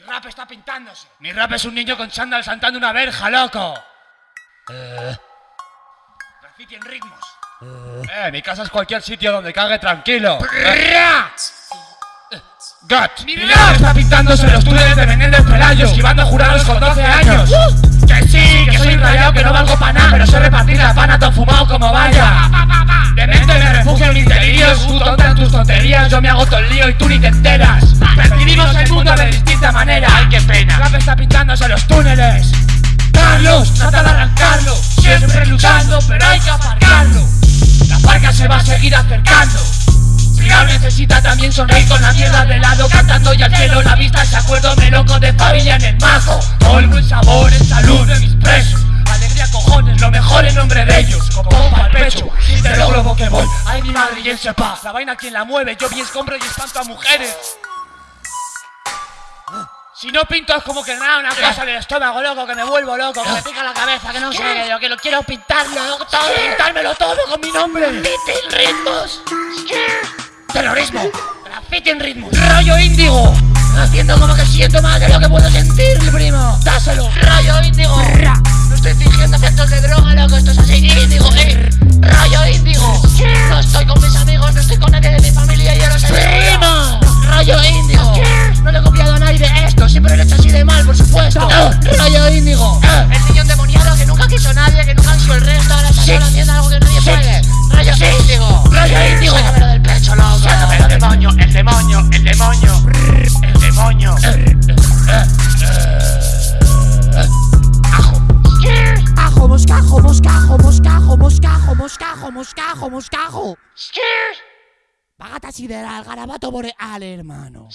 rap está pintándose. Mi rap es un niño con chándal saltando una verja, loco. Eh. Graffiti en ritmos. Eh, mi casa es cualquier sitio donde cague tranquilo. Gat. Mi rap está pintándose en los túneles de Menéndez Pelayo, esquivando jurados con 12 años. Que sí, que soy rayado, que no valgo pa' nada, pero sé repartir la pana tan fumado como vaya. Demente me refugio en mis delirios, tú tonta en tus tonterías, yo me hago todo el lío y tú ni te enteras. Está pintándose en los túneles. Carlos, trata de arrancarlo, siempre luchando, pero hay que aparcarlo. La barca se va a seguir acercando. Pilar necesita también sonreír con la mierda de lado Cantando y al cielo la vista. Se acuerdo me loco de familia en el mazo Todo el sabor en salud de mis presos. Alegría cojones, lo mejor en nombre de ellos. Con pompa al pecho, y te lo globo que voy. Ay mi madre y él sepa, la vaina quien la mueve Yo bien escombro y espanto a mujeres si no pinto es como que nada, una cosa en el estómago, loco, que me vuelvo loco, que me pica la cabeza, que no sé, yo que lo quiero pintarlo, todo, pintármelo todo con mi nombre. Graffiti ritmos. Terrorismo. Graffiti en ritmos. Rollo índigo. Haciendo como que siento más de lo que puedo sentir, primo. Moscajo, moscajo, moscajo, moscajo, moscajo, moscajo, moscajo. Pagata sideral, garabato boreal, hermano.